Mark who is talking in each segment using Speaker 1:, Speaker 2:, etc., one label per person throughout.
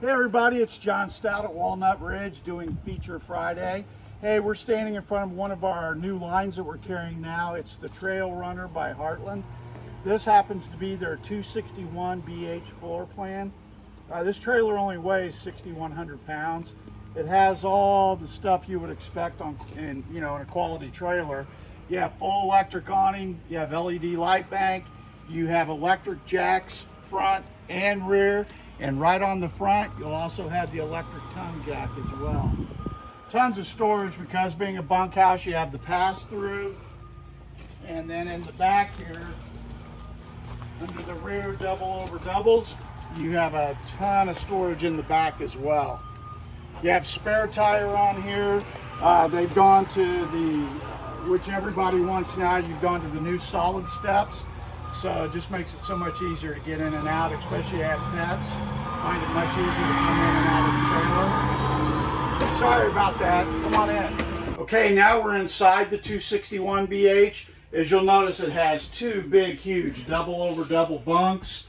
Speaker 1: Hey everybody, it's John Stout at Walnut Ridge doing Feature Friday. Hey, we're standing in front of one of our new lines that we're carrying now. It's the Trail Runner by Heartland. This happens to be their 261 BH floor plan. Uh, this trailer only weighs 6,100 pounds. It has all the stuff you would expect on in you know in a quality trailer. You have full electric awning, you have LED light bank, you have electric jacks front and rear, and right on the front, you'll also have the electric tongue jack as well. Tons of storage because being a bunkhouse, you have the pass-through. And then in the back here, under the rear double over doubles, you have a ton of storage in the back as well. You have spare tire on here. Uh, they've gone to the, which everybody wants now, you've gone to the new solid steps. So it just makes it so much easier to get in and out, especially if you have pets. Find it much easier to come in and out of the trailer. Sorry about that, come on in. Okay, now we're inside the 261 BH. As you'll notice, it has two big, huge double over double bunks.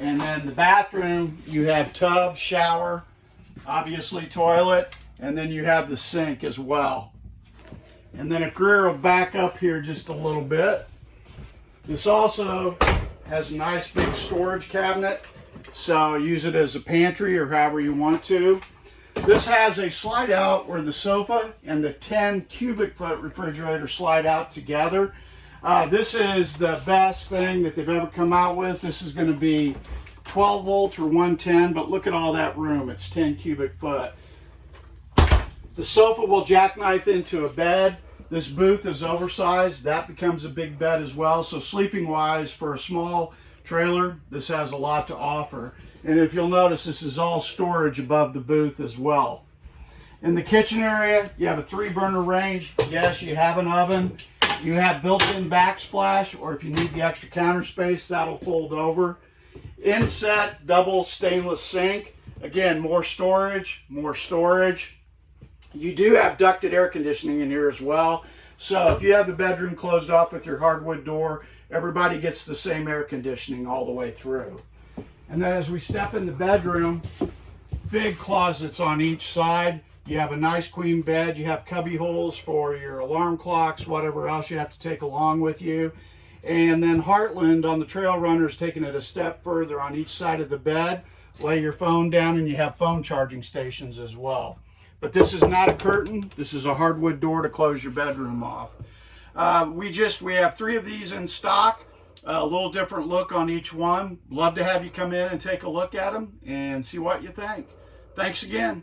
Speaker 1: And then the bathroom, you have tub, shower, obviously toilet, and then you have the sink as well. And then if Greer will back up here just a little bit, this also has a nice big storage cabinet, so use it as a pantry or however you want to. This has a slide out where the sofa and the 10 cubic foot refrigerator slide out together. Uh, this is the best thing that they've ever come out with. This is going to be 12 volt or 110, but look at all that room. It's 10 cubic foot. The sofa will jackknife into a bed. This booth is oversized. That becomes a big bed as well. So sleeping wise for a small trailer, this has a lot to offer. And if you'll notice, this is all storage above the booth as well. In the kitchen area, you have a three burner range. Yes, you have an oven. You have built-in backsplash, or if you need the extra counter space, that'll fold over. Inset double stainless sink. Again, more storage, more storage. You do have ducted air conditioning in here as well. So if you have the bedroom closed off with your hardwood door, everybody gets the same air conditioning all the way through. And then as we step in the bedroom, big closets on each side. You have a nice queen bed. You have cubby holes for your alarm clocks, whatever else you have to take along with you. And then Heartland on the Trail Runners taking it a step further on each side of the bed. Lay your phone down and you have phone charging stations as well. But this is not a curtain. This is a hardwood door to close your bedroom off. Uh, we just, we have three of these in stock. a little different look on each one. Love to have you come in and take a look at them and see what you think. Thanks again.